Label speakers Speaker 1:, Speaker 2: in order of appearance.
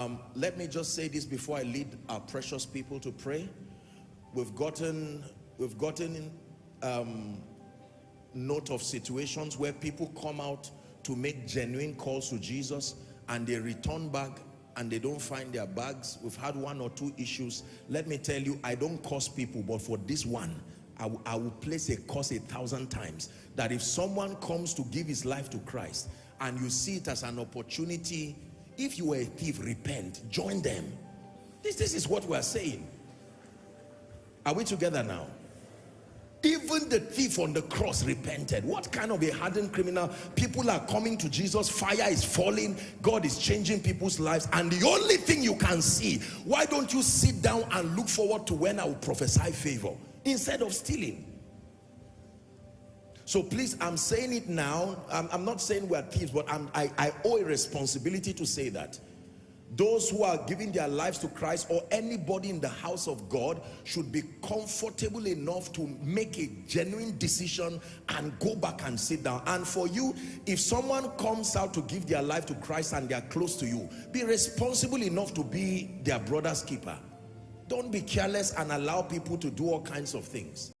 Speaker 1: Um, let me just say this before I lead our precious people to pray. We've gotten, we've gotten um, note of situations where people come out to make genuine calls to Jesus and they return back and they don't find their bags. We've had one or two issues. Let me tell you, I don't curse people, but for this one, I, I will place a curse a thousand times. That if someone comes to give his life to Christ and you see it as an opportunity if you were a thief, repent. Join them. This, this is what we are saying. Are we together now? Even the thief on the cross repented. What kind of a hardened criminal? People are coming to Jesus. Fire is falling. God is changing people's lives. And the only thing you can see, why don't you sit down and look forward to when I will prophesy favor instead of stealing? So please, I'm saying it now. I'm, I'm not saying we're thieves, but I, I owe a responsibility to say that. Those who are giving their lives to Christ or anybody in the house of God should be comfortable enough to make a genuine decision and go back and sit down. And for you, if someone comes out to give their life to Christ and they're close to you, be responsible enough to be their brother's keeper. Don't be careless and allow people to do all kinds of things.